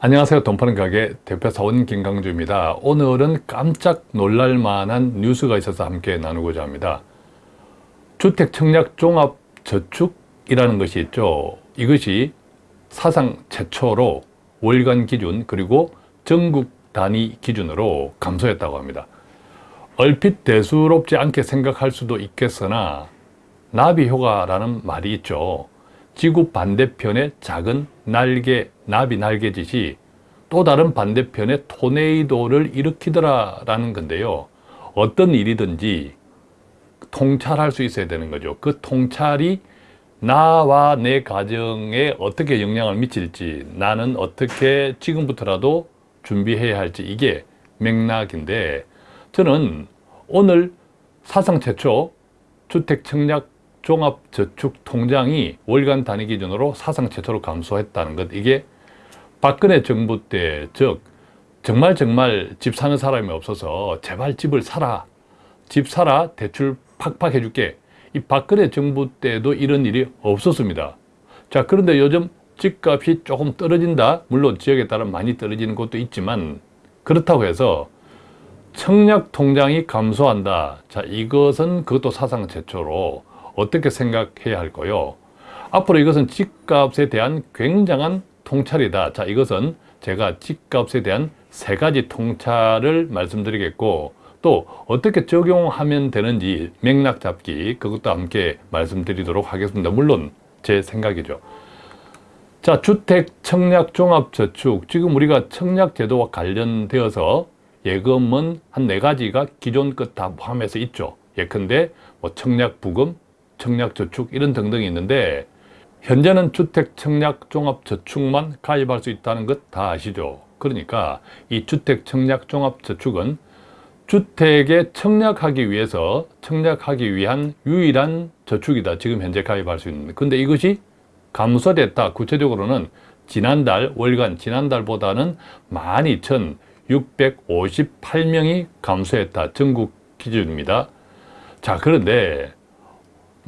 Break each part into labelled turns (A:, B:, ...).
A: 안녕하세요. 돈 파는 가게 대표 사원 김강주입니다. 오늘은 깜짝 놀랄 만한 뉴스가 있어서 함께 나누고자 합니다. 주택 청약 종합 저축이라는 것이 있죠. 이것이 사상 최초로 월간 기준 그리고 전국 단위 기준으로 감소했다고 합니다. 얼핏 대수롭지 않게 생각할 수도 있겠으나 나비 효과라는 말이 있죠. 지구 반대편의 작은 날개, 나비 날개짓이 또 다른 반대편의 토네이도를 일으키더라 라는 건데요. 어떤 일이든지 통찰할 수 있어야 되는 거죠. 그 통찰이 나와 내 가정에 어떻게 영향을 미칠지 나는 어떻게 지금부터라도 준비해야 할지 이게 맥락인데 저는 오늘 사상 최초 주택 청약 종합저축통장이 월간 단위 기준으로 사상 최초로 감소했다는 것 이게 박근혜 정부 때 즉 정말 정말 집 사는 사람이 없어서 제발 집을 사라. 집 사라 대출 팍팍 해줄게. 이 박근혜 정부 때도 이런 일이 없었습니다. 자 그런데 요즘 집값이 조금 떨어진다. 물론 지역에 따라 많이 떨어지는 곳도 있지만 그렇다고 해서 청약 통장이 감소한다. 자 이것은 그것도 사상 최초로 어떻게 생각해야 할까요? 앞으로 이것은 집값에 대한 굉장한 통찰이다. 자, 이것은 제가 집값에 대한 세 가지 통찰을 말씀드리겠고 또 어떻게 적용하면 되는지 맥락 잡기 그것도 함께 말씀드리도록 하겠습니다. 물론 제 생각이죠. 자, 주택 청약 종합 저축 지금 우리가 청약 제도와 관련되어서 예금은 한 네 가지가 기존 것 다 포함해서 있죠. 예컨대 뭐 청약 부금, 청약 저축 이런 등등이 있는데 현재는 주택 청약 종합저축만 가입할 수 있다는 것 다 아시죠? 그러니까 이 주택 청약 종합저축은 주택에 청약하기 위해서 청약하기 위한 유일한 저축이다. 지금 현재 가입할 수 있는. 근데 이것이 감소됐다. 구체적으로는 지난달 월간 지난달보다는 12,658명이 감소했다. 전국 기준입니다. 자 그런데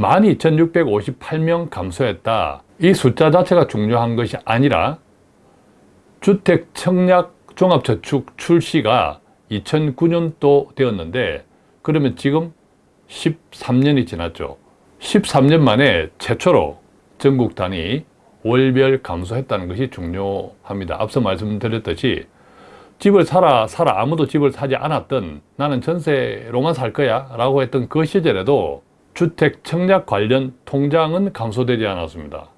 A: 12,658명 감소했다. 이 숫자 자체가 중요한 것이 아니라 주택 청약 종합저축 출시가 2009년도 되었는데 그러면 지금 13년이 지났죠. 13년 만에 최초로 전국 단위 월별 감소했다는 것이 중요합니다. 앞서 말씀드렸듯이 집을 사라 사라 아무도 집을 사지 않았던 나는 전세로만 살 거야 라고 했던 그 시절에도 주택 청약 관련 통장은 감소되지 않았습니다.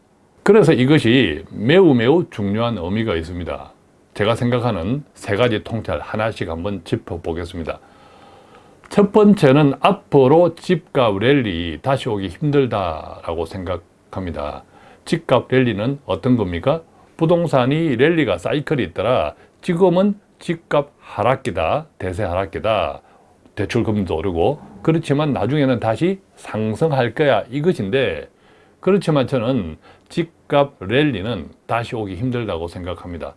A: 그래서 이것이 매우 매우 중요한 의미가 있습니다. 제가 생각하는 세 가지 통찰 하나씩 한번 짚어보겠습니다. 첫 번째는 앞으로 집값 랠리 다시 오기 힘들다라고 생각합니다. 집값 랠리는 어떤 겁니까? 부동산이 랠리가 사이클이 있더라. 지금은 집값 하락기다, 대세 하락기다. 대출금도 오르고 그렇지만 나중에는 다시 상승할 거야 이것인데 그렇지만 저는 집값 랠리는 다시 오기 힘들다고 생각합니다.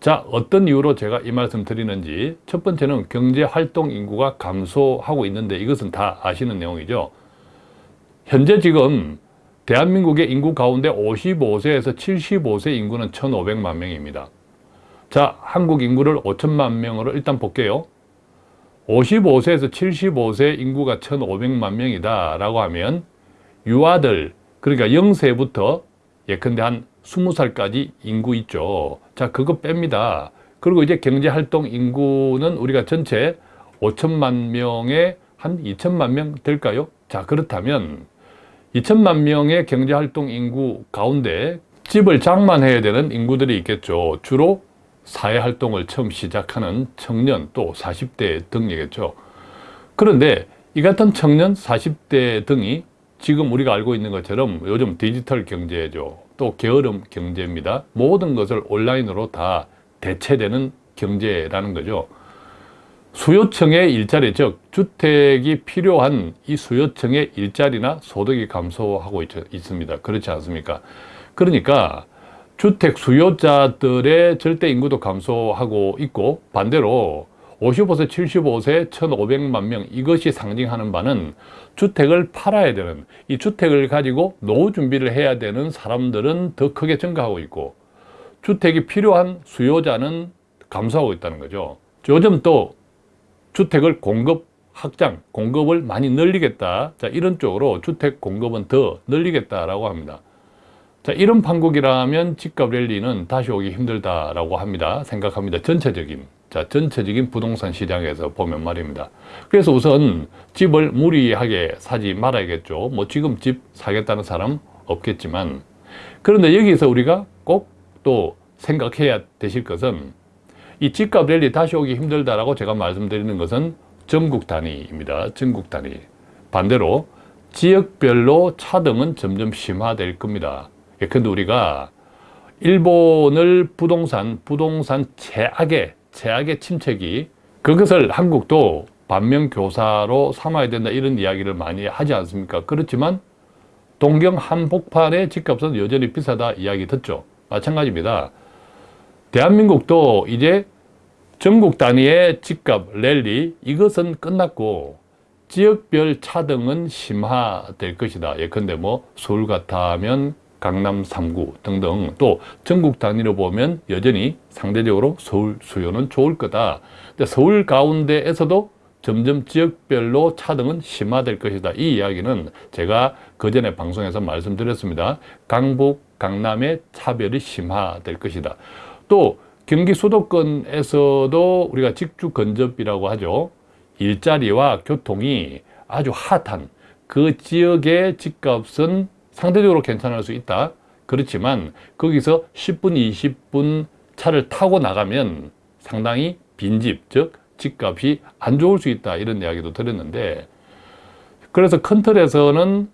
A: 자 어떤 이유로 제가 이 말씀 드리는지 첫 번째는 경제활동 인구가 감소하고 있는데 이것은 다 아시는 내용이죠. 현재 지금 대한민국의 인구 가운데 55세에서 75세 인구는 1,500만 명입니다. 자 한국 인구를 5천만 명으로 일단 볼게요. 55세에서 75세 인구가 1,500만 명이다 라고 하면 유아들 그러니까 0세부터 예컨대 한 20살까지 인구 있죠. 자 그거 뺍니다. 그리고 이제 경제활동 인구는 우리가 전체 5천만 명에 한 2천만 명 될까요? 자 그렇다면 2천만 명의 경제활동 인구 가운데 집을 장만해야 되는 인구들이 있겠죠. 주로 사회활동을 처음 시작하는 청년 또 40대 등이겠죠. 그런데 이 같은 청년 40대 등이 지금 우리가 알고 있는 것처럼 요즘 디지털 경제죠. 또 게으름 경제입니다. 모든 것을 온라인으로 다 대체되는 경제라는 거죠. 수요층의 일자리, 즉 주택이 필요한 이 수요층의 일자리나 소득이 감소하고 있, 습니다 그렇지 않습니까? 그러니까 주택 수요자들의 절대 인구도 감소하고 있고 반대로 55세, 75세, 1,500만 명 이것이 상징하는 바는 주택을 팔아야 되는 이 주택을 가지고 노후 준비를 해야 되는 사람들은 더 크게 증가하고 있고 주택이 필요한 수요자는 감소하고 있다는 거죠. 요즘 또 주택을 공급 확장, 공급을 많이 늘리겠다. 자, 이런 쪽으로 주택 공급은 더 늘리겠다라고 합니다. 자, 이런 판국이라면 집값 랠리는 다시 오기 힘들다라고 합니다. 생각합니다. 전체적인. 자, 전체적인 부동산 시장에서 보면 말입니다. 그래서 우선 집을 무리하게 사지 말아야겠죠. 뭐 지금 집 사겠다는 사람 없겠지만. 그런데 여기서 우리가 꼭 또 생각해야 되실 것은 이 집값 랠리 다시 오기 힘들다라고 제가 말씀드리는 것은 전국 단위입니다. 전국 단위. 반대로 지역별로 차등은 점점 심화될 겁니다. 예컨대 우리가 일본을 부동산, 부동산 최악의, 최악의 침체기 그것을 한국도 반면교사로 삼아야 된다 이런 이야기를 많이 하지 않습니까? 그렇지만 동경 한복판의 집값은 여전히 비싸다 이야기 듣죠. 마찬가지입니다. 대한민국도 이제 전국 단위의 집값 랠리 이것은 끝났고 지역별 차등은 심화될 것이다. 예컨대 뭐 서울 같다면 강남 3구 등등 또 전국 단위로 보면 여전히 상대적으로 서울 수요는 좋을 거다. 근데 서울 가운데에서도 점점 지역별로 차등은 심화될 것이다. 이 이야기는 제가 그 전에 방송에서 말씀드렸습니다. 강북, 강남의 차별이 심화될 것이다. 또 경기 수도권에서도 우리가 직주 근접이라고 하죠. 일자리와 교통이 아주 핫한 그 지역의 집값은 상대적으로 괜찮을 수 있다. 그렇지만 거기서 10분, 20분 차를 타고 나가면 상당히 빈집, 즉 집값이 안 좋을 수 있다. 이런 이야기도 들었는데 그래서 큰 틀에서는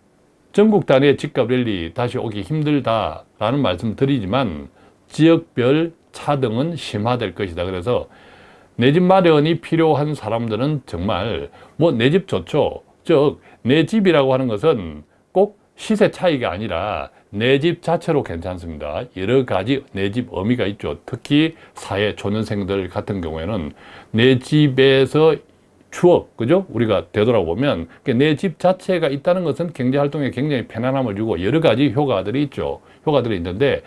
A: 전국 단위의 집값 랠리 다시 오기 힘들다라는 말씀 드리지만 지역별 차등은 심화될 것이다. 그래서 내 집 마련이 필요한 사람들은 정말 뭐 내 집 좋죠. 즉 내 집이라고 하는 것은 꼭 시세 차이가 아니라 내 집 자체로 괜찮습니다. 여러 가지 내 집 의미가 있죠. 특히 사회 초년생들 같은 경우에는 내 집에서 추억, 그죠? 우리가 되돌아보면 내 집 자체가 있다는 것은 경제활동에 굉장히 편안함을 주고 여러 가지 효과들이 있죠. 효과들이 있는데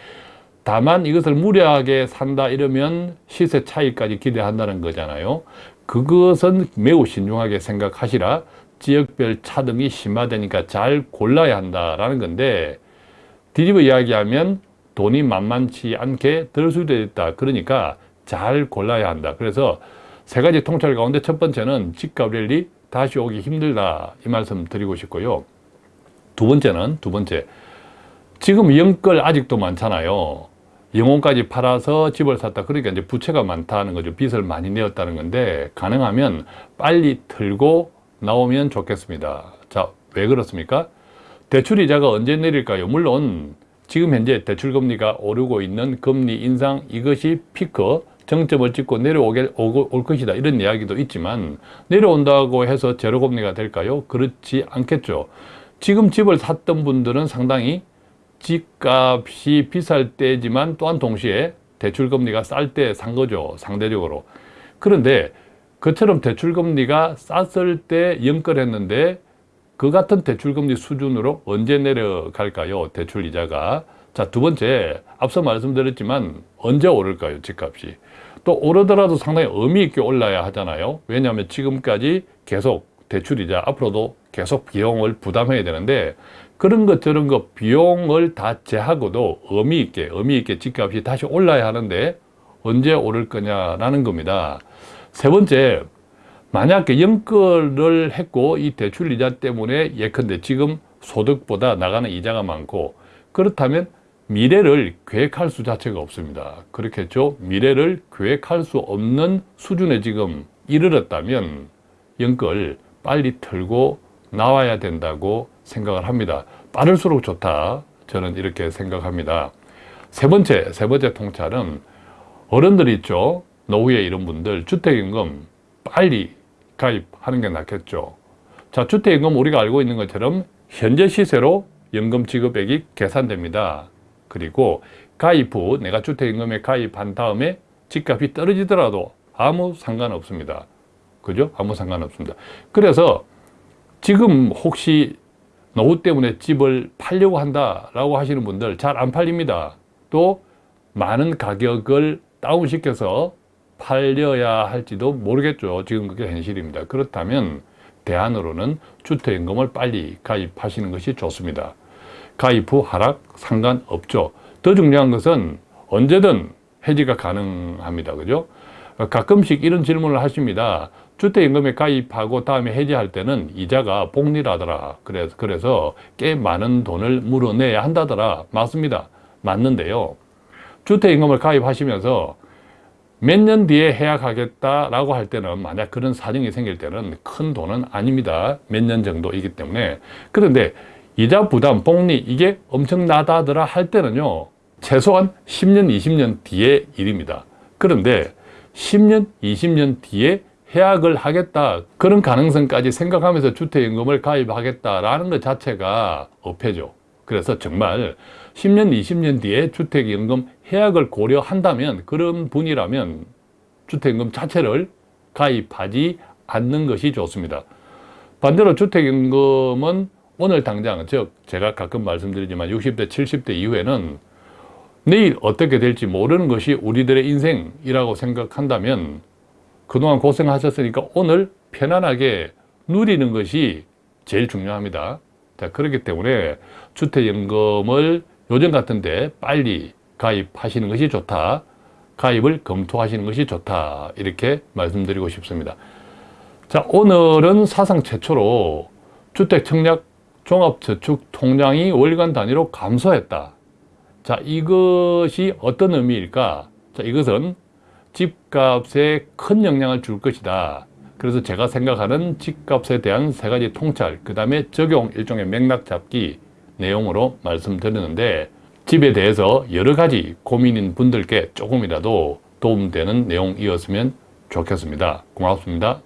A: 다만 이것을 무리하게 산다 이러면 시세 차이까지 기대한다는 거잖아요. 그것은 매우 신중하게 생각하시라 지역별 차등이 심화되니까 잘 골라야 한다라는 건데 뒤집어 이야기하면 돈이 만만치 않게 들 수도 있다. 그러니까 잘 골라야 한다. 그래서 세 가지 통찰 가운데 첫 번째는 집값 랠리 다시 오기 힘들다. 이 말씀 드리고 싶고요. 두 번째는 두 번째. 지금 영끌 아직도 많잖아요. 영혼까지 팔아서 집을 샀다. 그러니까 이제 부채가 많다는 거죠. 빚을 많이 내었다는 건데 가능하면 빨리 틀고 나오면 좋겠습니다. 자, 왜 그렇습니까? 대출이자가 언제 내릴까요? 물론 지금 현재 대출금리가 오르고 있는 금리 인상 이것이 피크 정점을 찍고 내려오게 올 것이다 이런 이야기도 있지만 내려온다고 해서 제로금리가 될까요? 그렇지 않겠죠. 지금 집을 샀던 분들은 상당히 집값이 비쌀 때지만 또한 동시에 대출금리가 쌀 때 산 거죠. 상대적으로. 그런데 그처럼 대출금리가 쌌을 때 연끌했는데 그 같은 대출금리 수준으로 언제 내려갈까요? 대출이자가. 자, 두 번째, 앞서 말씀드렸지만 언제 오를까요? 집값이. 또 오르더라도 상당히 의미 있게 올라야 하잖아요. 왜냐하면 지금까지 계속 대출이자 앞으로도 계속 비용을 부담해야 되는데 그런 것 저런 것 비용을 다 제하고도 의미 있게 의미 있게 집값이 다시 올라야 하는데 언제 오를 거냐라는 겁니다. 세 번째, 만약에 연끌을 했고 이 대출 이자 때문에 예컨대 지금 소득보다 나가는 이자가 많고 그렇다면 미래를 계획할 수 자체가 없습니다. 그렇겠죠? 미래를 계획할 수 없는 수준에 지금 이르렀다면 연끌 빨리 털고 나와야 된다고 생각을 합니다. 빠를수록 좋다. 저는 이렇게 생각합니다. 세 번째, 세 번째 통찰은 어른들 있죠? 노후에 이런 분들 주택임금 빨리 가입하는 게 낫겠죠. 자, 주택임금 우리가 알고 있는 것처럼 현재 시세로 연금 지급액이 계산됩니다. 그리고 가입 후 내가 주택임금에 가입한 다음에 집값이 떨어지더라도 아무 상관없습니다. 그죠? 아무 상관없습니다. 그래서 지금 혹시 노후 때문에 집을 팔려고 한다라고 하시는 분들 잘 안 팔립니다. 또 많은 가격을 다운시켜서 팔려야 할지도 모르겠죠. 지금 그게 현실입니다. 그렇다면 대안으로는 주택연금을 빨리 가입하시는 것이 좋습니다. 가입 후 하락 상관없죠. 더 중요한 것은 언제든 해지가 가능합니다. 그죠? 가끔씩 이런 질문을 하십니다. 주택연금에 가입하고 다음에 해지할 때는 이자가 복리라더라. 그래서, 그래서 꽤 많은 돈을 물어내야 한다더라. 맞습니다. 맞는데요. 주택연금을 가입하시면서 몇 년 뒤에 해약하겠다라고 할 때는 만약 그런 사정이 생길 때는 큰 돈은 아닙니다. 몇 년 정도이기 때문에. 그런데 이자 부담, 복리 이게 엄청나다더라 할 때는요. 최소한 10년, 20년 뒤의 일입니다. 그런데 10년, 20년 뒤에 해약을 하겠다 그런 가능성까지 생각하면서 주택연금을 가입하겠다라는 것 자체가 어폐죠. 그래서 정말 10년, 20년 뒤에 주택연금 해약을 고려한다면 그런 분이라면 주택연금 자체를 가입하지 않는 것이 좋습니다. 반대로 주택연금은 오늘 당장 즉 제가 가끔 말씀드리지만 60대, 70대 이후에는 내일 어떻게 될지 모르는 것이 우리들의 인생이라고 생각한다면 그동안 고생하셨으니까 오늘 편안하게 누리는 것이 제일 중요합니다. 자, 그렇기 때문에 주택연금을 요즘 같은데 빨리 가입하시는 것이 좋다. 가입을 검토하시는 것이 좋다. 이렇게 말씀드리고 싶습니다. 자, 오늘은 사상 최초로 주택청약 종합저축 통장이 월간 단위로 감소했다. 자, 이것이 어떤 의미일까? 자, 이것은 집값에 큰 영향을 줄 것이다. 그래서 제가 생각하는 집값에 대한 세 가지 통찰, 그 다음에 적용 일종의 맥락 잡기 내용으로 말씀드렸는데 집에 대해서 여러 가지 고민인 분들께 조금이라도 도움되는 내용이었으면 좋겠습니다. 고맙습니다.